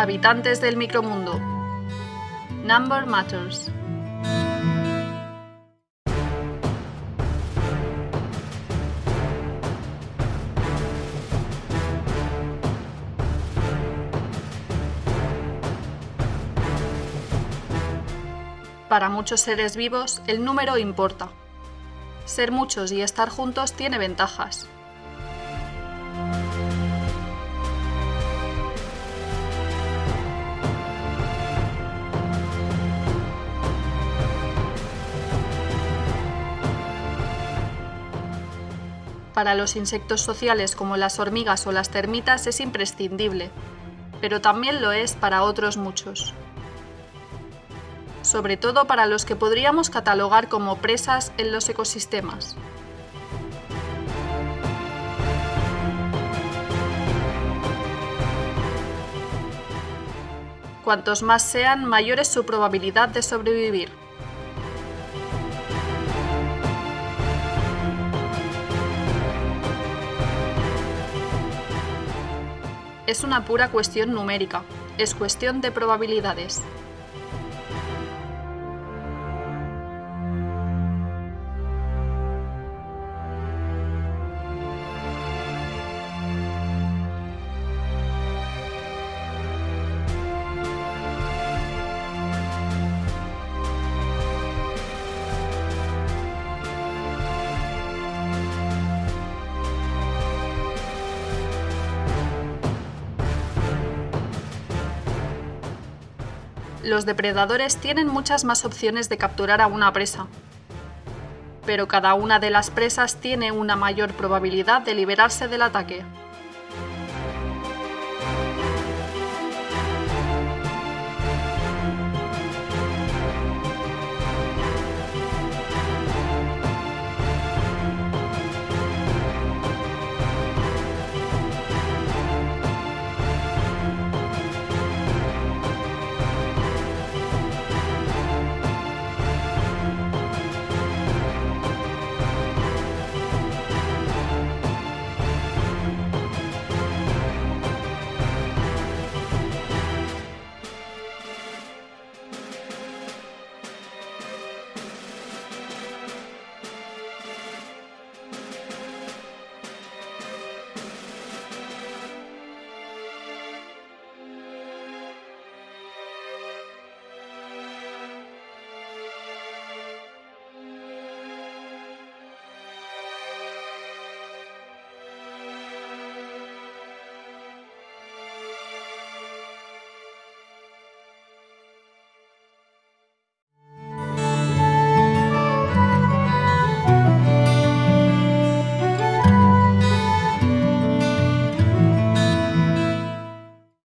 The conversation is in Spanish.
Habitantes del micromundo. Number Matters. Para muchos seres vivos, el número importa. Ser muchos y estar juntos tiene ventajas. Para los insectos sociales como las hormigas o las termitas es imprescindible, pero también lo es para otros muchos sobre todo para los que podríamos catalogar como presas en los ecosistemas. Cuantos más sean, mayor es su probabilidad de sobrevivir. Es una pura cuestión numérica, es cuestión de probabilidades. Los depredadores tienen muchas más opciones de capturar a una presa, pero cada una de las presas tiene una mayor probabilidad de liberarse del ataque.